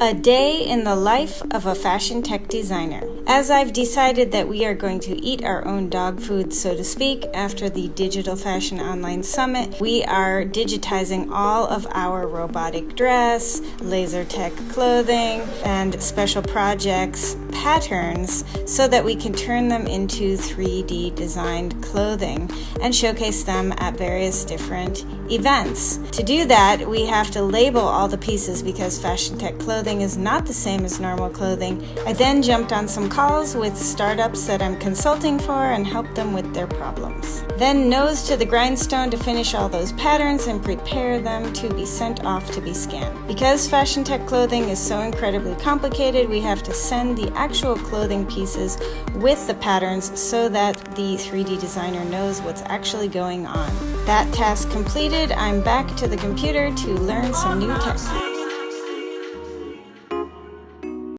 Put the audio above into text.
A day in the life of a fashion tech designer. As I've decided that we are going to eat our own dog food, so to speak, after the Digital Fashion Online Summit, we are digitizing all of our robotic dress, laser tech clothing, and special projects patterns so that we can turn them into 3D designed clothing and showcase them at various different events. To do that, we have to label all the pieces because fashion tech clothing is not the same as normal clothing. I then jumped on some calls with startups that I'm consulting for and helped them with their problems. Then nose to the grindstone to finish all those patterns and prepare them to be sent off to be scanned. Because fashion tech clothing is so incredibly complicated, we have to send the actual clothing pieces with the patterns so that the 3D designer knows what's actually going on. That task completed, I'm back to the computer to learn some new tech.